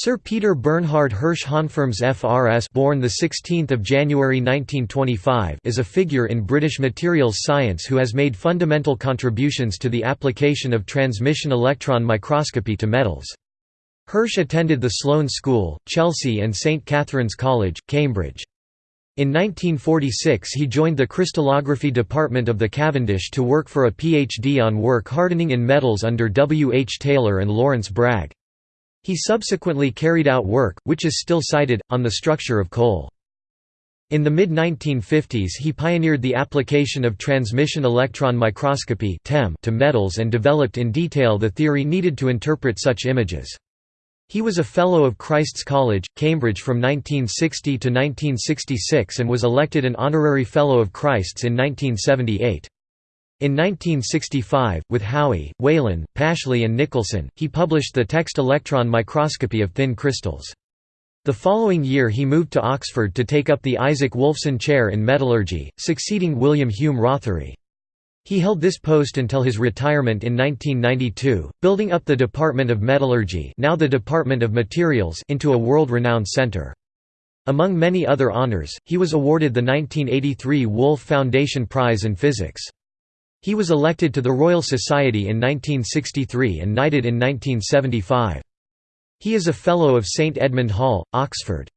Sir Peter Bernhard Hirsch HonFRMS FRS born the 16th of January 1925 is a figure in British materials science who has made fundamental contributions to the application of transmission electron microscopy to metals. Hirsch attended the Sloane School, Chelsea and St Catherine's College, Cambridge. In 1946 he joined the crystallography department of the Cavendish to work for a PhD on work hardening in metals under W. H. Taylor and Lawrence Bragg. He subsequently carried out work, which is still cited, on the structure of coal. In the mid-1950s he pioneered the application of transmission electron microscopy to metals and developed in detail the theory needed to interpret such images. He was a Fellow of Christ's College, Cambridge from 1960 to 1966 and was elected an Honorary Fellow of Christ's in 1978. In 1965, with Howie, Whelan, Pashley and Nicholson, he published the text Electron Microscopy of Thin Crystals. The following year he moved to Oxford to take up the Isaac Wolfson Chair in Metallurgy, succeeding William Hume Rothery. He held this post until his retirement in 1992, building up the Department of Metallurgy now the Department of Materials into a world-renowned center. Among many other honors, he was awarded the 1983 Wolf Foundation Prize in Physics. He was elected to the Royal Society in 1963 and knighted in 1975. He is a Fellow of St Edmund Hall, Oxford.